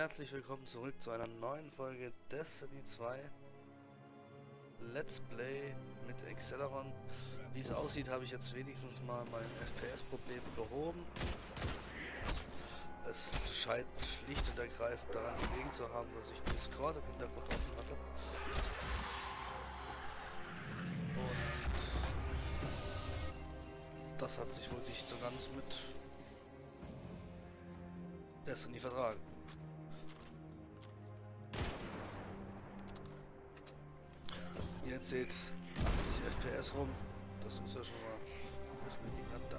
herzlich willkommen zurück zu einer neuen Folge Destiny 2 Let's Play mit Acceleron. Wie es aussieht, habe ich jetzt wenigstens mal mein FPS-Problem behoben. Es scheint schlicht und ergreifend daran gelegen zu haben, dass ich Discord im Hintergrund offen hatte. Und das hat sich wohl nicht so ganz mit Destiny vertragen. Ihr seht 80 FPS rum. Das ist ja schon mal das Minimum da.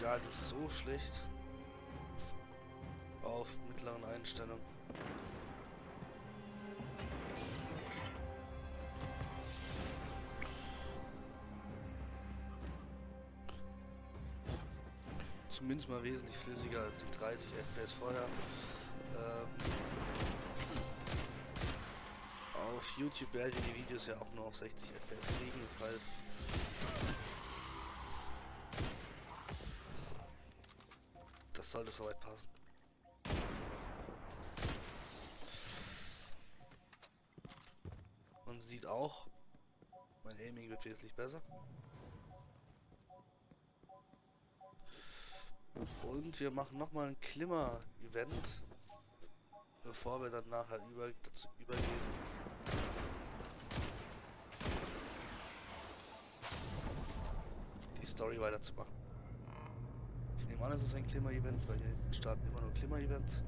Gar nicht so schlecht. Auf mittleren Einstellungen. Zumindest mal wesentlich flüssiger als die 30 FPS vorher. Auf YouTube ich die Videos ja auch nur auf 60 FPS kriegen, das heißt... Das sollte soweit passen. Man sieht auch, mein Aiming wird wesentlich besser. Und wir machen nochmal ein Klimmer-Event, bevor wir dann nachher über, dazu übergehen, Story weiterzumachen. Ich nehme an, es ist ein Klimmer-Event, weil hier starten immer nur Klimmer-Events.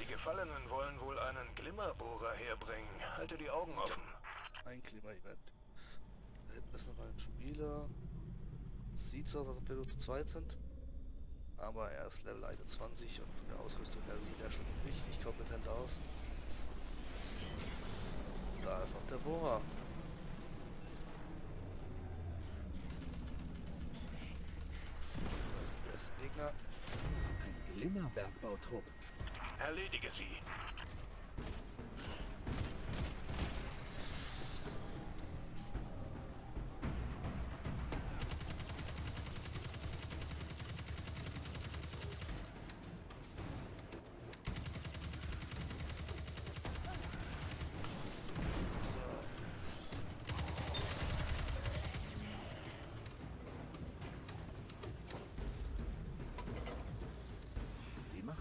Die Gefallenen wollen wohl einen Glimmerbohrer herbringen. Halte die Augen offen. Ein Klimmer-Event. Da hinten ist noch ein Spieler. Sieht so aus, als ob wir nur zu zweit sind. Aber er ist Level 21 und von der Ausrüstung her sieht er schon richtig kompetent aus. Da ist auch der Bohrer. Ein Glimmerbergbautrupp. Erledige sie.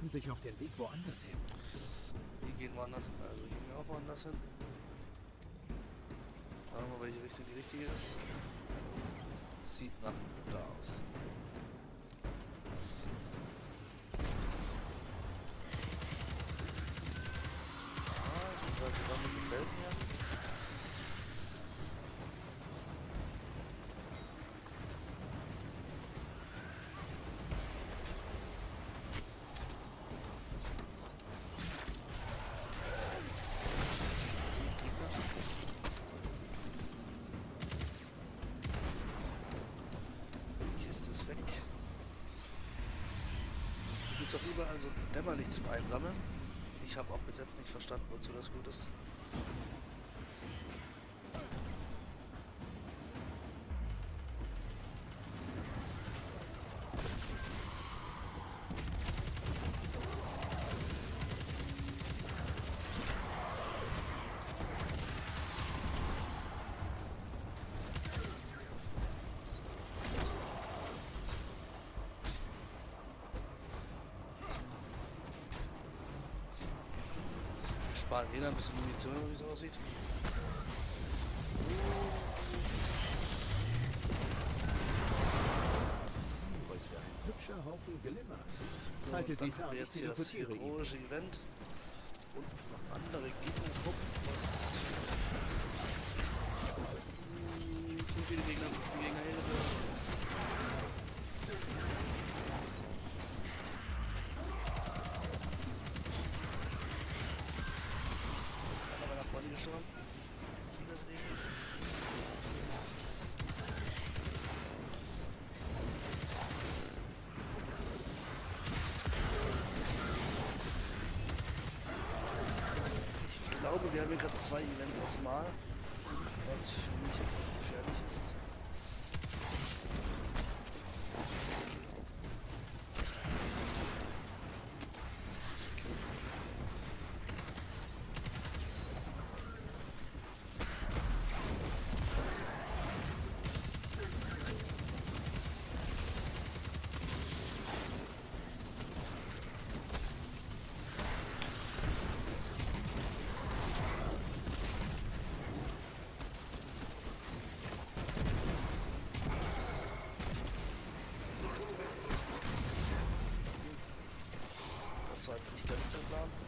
Machen sich auf den Weg woanders hin. Die gehen woanders hin, also gehen wir auch woanders hin. Schauen wir mal, welche Richtung die richtige ist. Sieht nach da aus. Ah, die Sonne gefällt mir. Gibt doch überall so dämmerlich zum Einsammeln. Ich habe auch bis jetzt nicht verstanden, wozu das gut ist. Sparen jeder ein bisschen Munition, wie es aussieht. Hübscher Haufen Glimmer. So, dann haben wir jetzt hier das heroische Event und noch andere Gegner gucken, was zu viele Gegner, zu viele Gegner Hilfe. gestorben. Ich glaube, wir haben hier gerade zwei Events aus Mal, was für mich etwas gefährlich ist. nicht ganz so plan.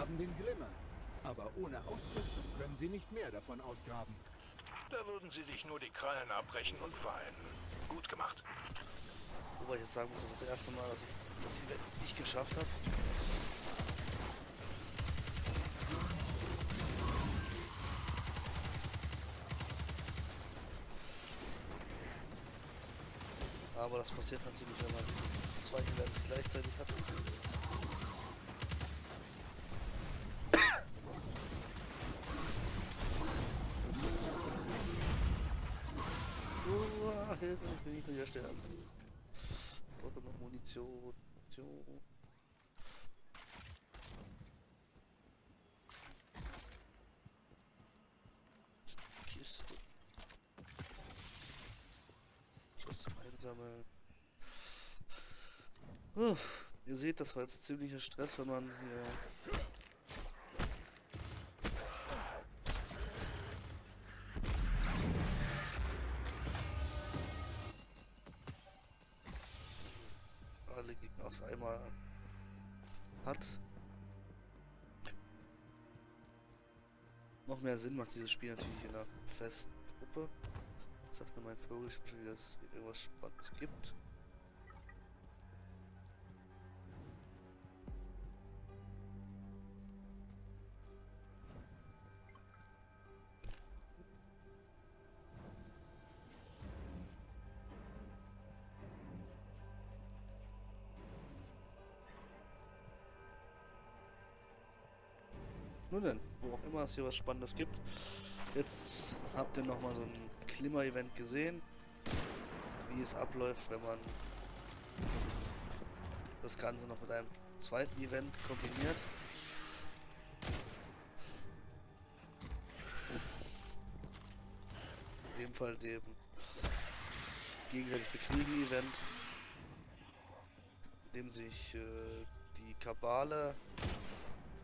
Haben den Glimmer. Aber ohne Ausrüstung können sie nicht mehr davon ausgraben. Da würden sie sich nur die Krallen abbrechen und weinen. Gut gemacht. Wobei ich jetzt sagen muss, das ist das erste Mal, dass ich das Event nicht geschafft habe. Aber das passiert natürlich, wenn man zwei Events gleichzeitig hat. Hilfe, ich bin nicht wieder sterben. Ich brauche noch Munition. Munition. Kiste. Schuss zum Einsammeln. Uh, ihr seht, das war jetzt ziemlicher Stress, wenn man hier Noch mehr Sinn macht dieses Spiel natürlich in einer festen Gruppe. Sagt mir mein Vogel schon wieder, dass es irgendwas Spannendes gibt. Nun denn, wo auch immer es hier was Spannendes gibt. Jetzt habt ihr nochmal so ein Klimmer-Event gesehen, wie es abläuft, wenn man das Ganze noch mit einem zweiten Event kombiniert. In dem Fall dem gegenseitig bekriegen Event, in dem sich äh, die Kabale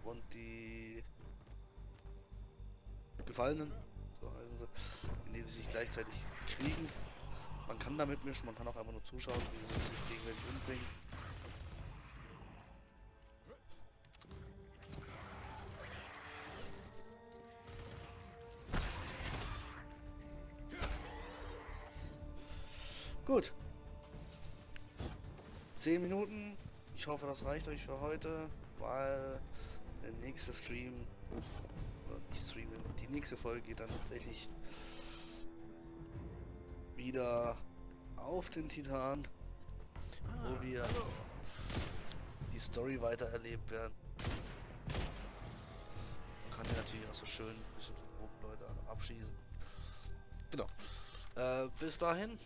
und die Gefallenen, so heißen sie, indem sie sich gleichzeitig kriegen. Man kann damit mischen, man kann auch einfach nur zuschauen, wie sie sich gegenseitig umbringen. Gut. Zehn Minuten. Ich hoffe, das reicht euch für heute, weil der nächste Stream, nicht Stream, die nächste Folge geht dann tatsächlich wieder auf den Titan, wo wir die Story weiter erlebt werden. Man kann ja natürlich auch so schön ein bisschen von Leute abschießen. Genau. Äh, bis dahin,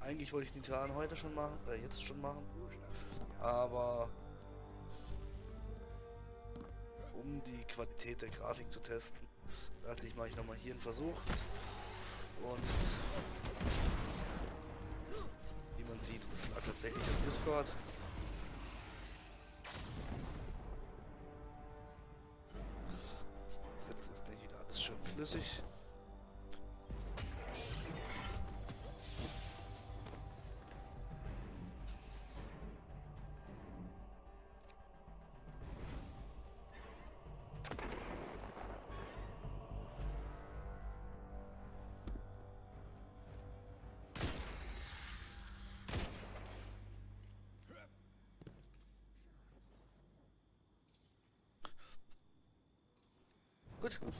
eigentlich wollte ich den Titan heute schon machen, äh, jetzt schon machen, aber um die Qualität der Grafik zu testen, dachte ich, mache ich nochmal hier einen Versuch. Und wie man sieht, es lag tatsächlich auf Discord. Jetzt ist nicht wieder alles schön flüssig. Gut.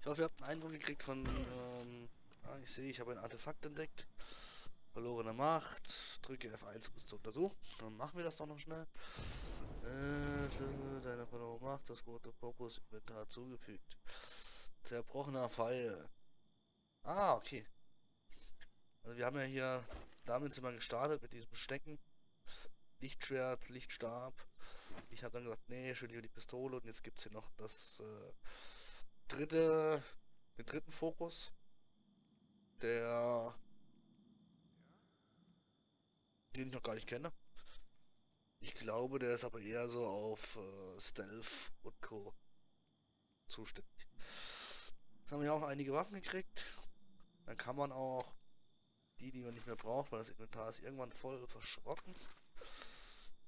Ich hoffe, ihr habt einen Eindruck gekriegt von, ähm, ah, ich sehe, ich habe ein Artefakt entdeckt. Verlorene Macht. Drücke F1, um es zu untersuchen. Dann machen wir das doch noch schnell. Äh, deine verlorene Macht, das rote Fokus Inventar zugefügt. Zerbrochener Pfeil. Ah, okay. Also wir haben ja hier, damit sind wir gestartet mit diesem Stecken. Lichtschwert, Lichtstab. Ich habe dann gesagt, nee, ich will lieber die Pistole und jetzt gibt es hier noch das äh, dritte, den dritten Fokus, der den ich noch gar nicht kenne. Ich glaube, der ist aber eher so auf äh, Stealth und Co. zuständig. Jetzt haben wir auch einige Waffen gekriegt. Dann kann man auch die, die man nicht mehr braucht, weil das Inventar ist irgendwann voll verschrocken.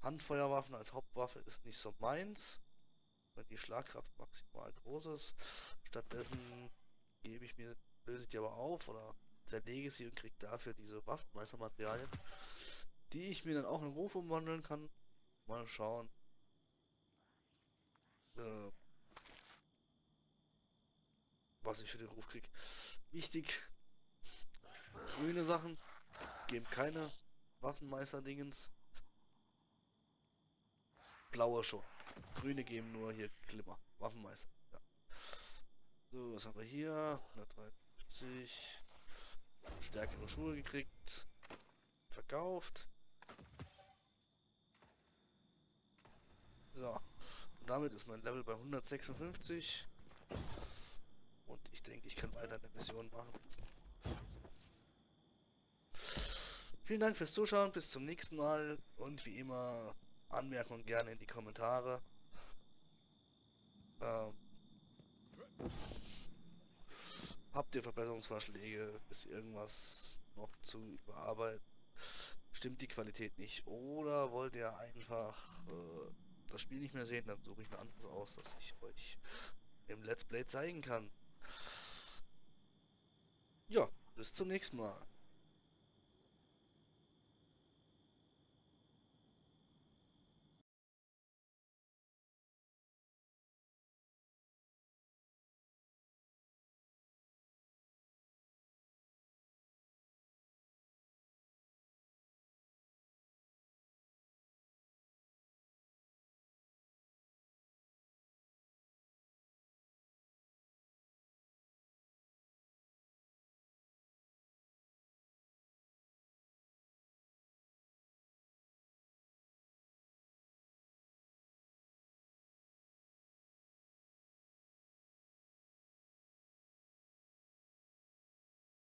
Handfeuerwaffen als Hauptwaffe ist nicht so meins. Wenn die Schlagkraft maximal groß ist. Stattdessen gebe ich mir, löse ich die aber auf oder zerlege sie und kriege dafür diese Waffenmeistermaterialien, die ich mir dann auch in Ruf umwandeln kann. Mal schauen. Äh, was ich für den Ruf krieg. Wichtig, grüne Sachen geben keine Waffenmeister-Dingens. Blaue schon. Grüne geben nur hier Glimmer. Waffenmeister. Ja. So, was haben wir hier? 153. Stärkere Schuhe gekriegt. Verkauft. So. Und damit ist mein Level bei 156. Und ich denke, ich kann weiter eine Mission machen. Vielen Dank fürs Zuschauen, bis zum nächsten Mal und wie immer Anmerkungen gerne in die Kommentare. Ähm, habt ihr Verbesserungsvorschläge? Ist irgendwas noch zu überarbeiten? Stimmt die Qualität nicht? Oder wollt ihr einfach äh, das Spiel nicht mehr sehen? Dann suche ich ein anderes aus, das ich euch im Let's Play zeigen kann. Ja, bis zum nächsten Mal.